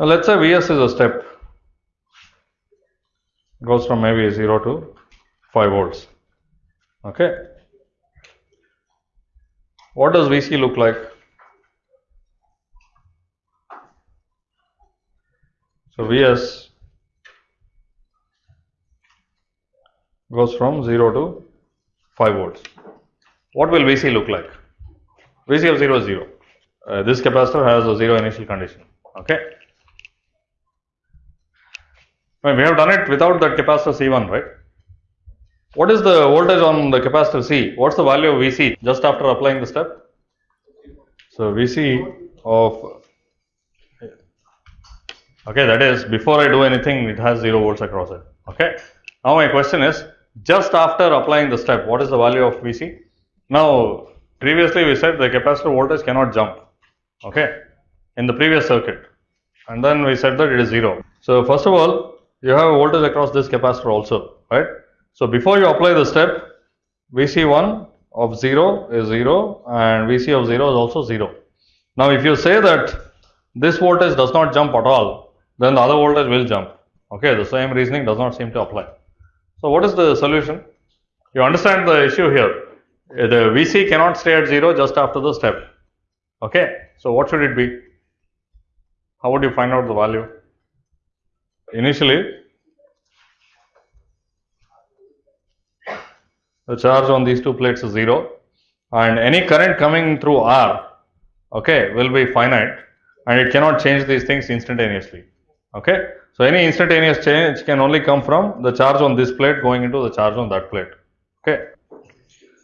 Now let's say Vs is a step, goes from maybe 0 to 5 volts. Okay. What does Vc look like? So Vs goes from 0 to 5 volts. What will Vc look like? Vc of 0 is 0. Uh, this capacitor has a 0 initial condition. Okay. We have done it without that capacitor C1, right? What is the voltage on the capacitor C? What's the value of Vc just after applying the step? So Vc of okay that is before I do anything it has 0 volts across it. Okay. Now my question is just after applying the step what is the value of Vc? Now previously we said the capacitor voltage cannot jump okay in the previous circuit and then we said that it is 0. So first of all you have a voltage across this capacitor also right. So before you apply the step Vc1 of 0 is 0 and Vc of 0 is also 0. Now if you say that this voltage does not jump at all then the other voltage will jump okay the same reasoning does not seem to apply. So what is the solution? You understand the issue here the Vc cannot stay at 0 just after the step okay. So what should it be? How would you find out the value? Initially the charge on these two plates is 0 and any current coming through R okay will be finite and it cannot change these things instantaneously okay. So any instantaneous change can only come from the charge on this plate going into the charge on that plate okay.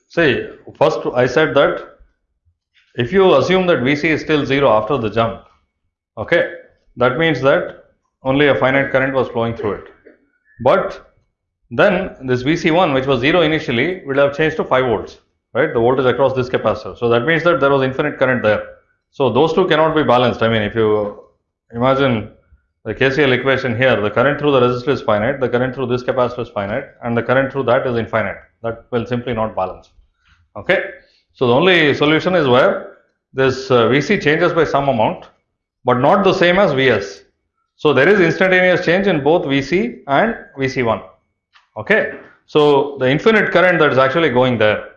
See first I said that if you assume that Vc is still 0 after the jump okay that means that only a finite current was flowing through it but then this Vc1 which was 0 initially will have changed to 5 volts right the voltage across this capacitor. So that means that there was infinite current there. So those two cannot be balanced I mean if you imagine the KCL equation here the current through the resistor is finite the current through this capacitor is finite and the current through that is infinite that will simply not balance okay. So the only solution is where this uh, Vc changes by some amount but not the same as Vs. So there is instantaneous change in both Vc and Vc1 okay. So the infinite current that is actually going there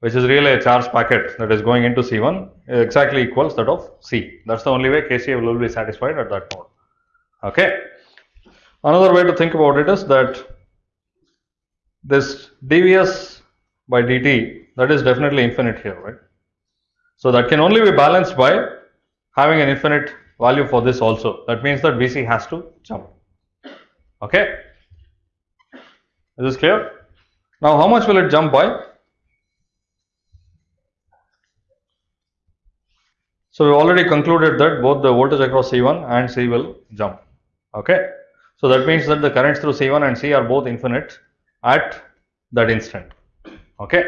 which is really a charge packet that is going into C1 exactly equals that of C. That is the only way KCL will be satisfied at that node. Okay. Another way to think about it is that this dVs by dt that is definitely infinite here, right. So that can only be balanced by having an infinite value for this also. That means that Vc has to jump. Okay. Is this clear? Now, how much will it jump by? So, we already concluded that both the voltage across C1 and C will jump. Okay. So, that means that the currents through C1 and C are both infinite at that instant. Okay.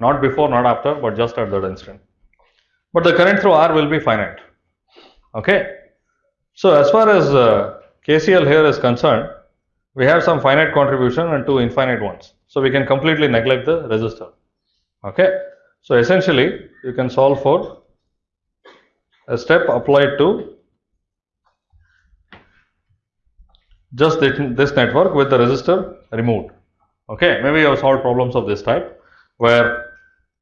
Not before, not after, but just at that instant. But the current through R will be finite. Okay. So, as far as uh, KCL here is concerned, we have some finite contribution and two infinite ones. So, we can completely neglect the resistor. Okay. So, essentially you can solve for a step applied to just this network with the resistor removed. Okay. Maybe you have solved problems of this type where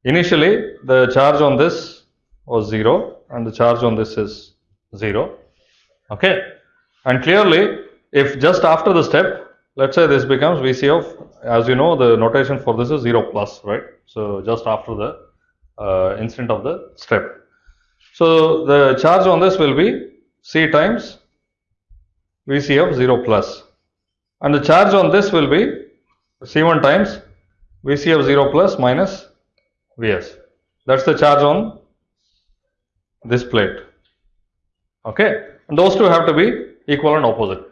initially the charge on this was 0 and the charge on this is 0. Okay. And clearly if just after the step let us say this becomes Vc of as you know the notation for this is 0 plus right. So, just after the uh, instant of the step. So, the charge on this will be C times Vc of 0 plus and the charge on this will be C1 times Vc of 0 plus minus Vs that is the charge on this plate okay and those two have to be equal and opposite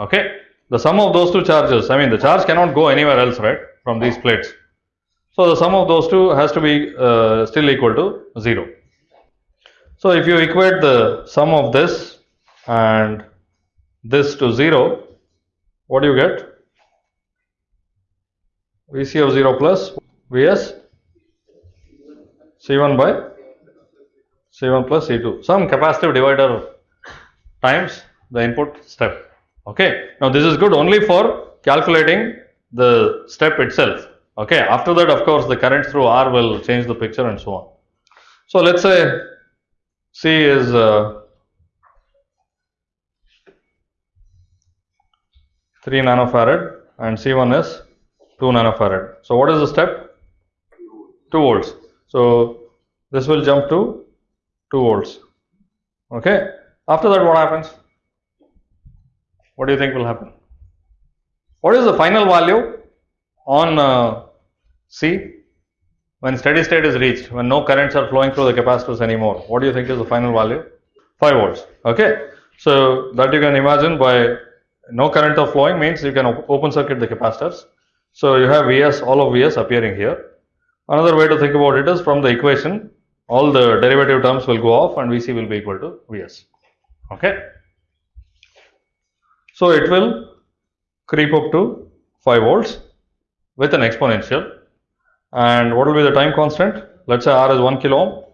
okay the sum of those two charges I mean the charge cannot go anywhere else right from these plates. So, the sum of those two has to be uh, still equal to 0. So, if you equate the sum of this and this to 0 what do you get? Vc of 0 plus Vs C1 by C1 plus C2 some capacitive divider times the input step. Okay. Now this is good only for calculating the step itself. Okay. After that, of course, the current through R will change the picture and so on. So let's say C is uh, 3 nanofarad and C1 is 2 nanofarad. So what is the step? 2 volts. So this will jump to 2 volts. Okay. After that, what happens? What do you think will happen? What is the final value on uh, C when steady state is reached, when no currents are flowing through the capacitors anymore? What do you think is the final value? 5 volts. Okay. So that you can imagine by no current of flowing means you can op open circuit the capacitors. So you have Vs, all of Vs appearing here. Another way to think about it is from the equation, all the derivative terms will go off and Vc will be equal to Vs. Okay. So it will creep up to 5 volts with an exponential. And what will be the time constant? Let's say R is 1 kilo ohm.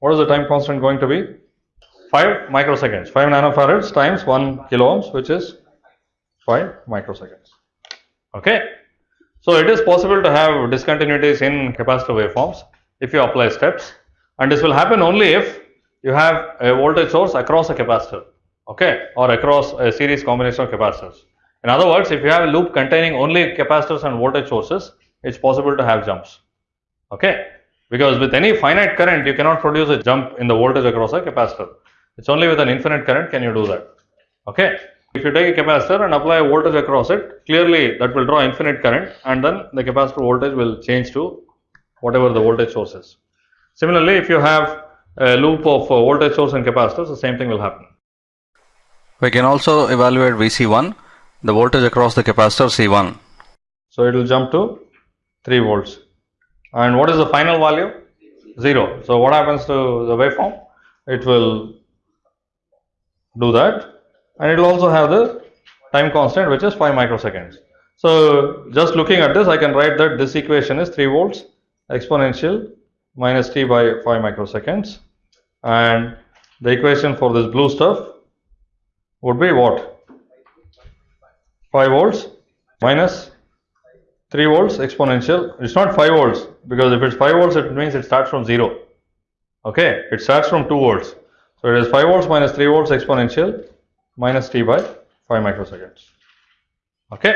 What is the time constant going to be? 5 microseconds. 5 nanofarads times 1 kilo ohms, which is 5 microseconds. Okay. So it is possible to have discontinuities in capacitor waveforms if you apply steps and this will happen only if you have a voltage source across a capacitor okay or across a series combination of capacitors. In other words, if you have a loop containing only capacitors and voltage sources, it's possible to have jumps. Okay, because with any finite current, you cannot produce a jump in the voltage across a capacitor. It's only with an infinite current can you do that. Okay, if you take a capacitor and apply a voltage across it, clearly that will draw infinite current, and then the capacitor voltage will change to whatever the voltage source is. Similarly, if you have a loop of uh, voltage source and capacitors, the same thing will happen. We can also evaluate VC1, the voltage across the capacitor C1. So it will jump to 3 volts. And what is the final value? 0. So what happens to the waveform? It will do that and it will also have the time constant which is 5 microseconds. So just looking at this I can write that this equation is 3 volts exponential minus t by 5 microseconds and the equation for this blue stuff would be what? 5 volts minus 3 volts exponential. It's not 5 volts because if it's 5 volts it means it starts from 0. Okay, it starts from 2 volts. So it is 5 volts minus 3 volts exponential minus t by 5 microseconds. Okay.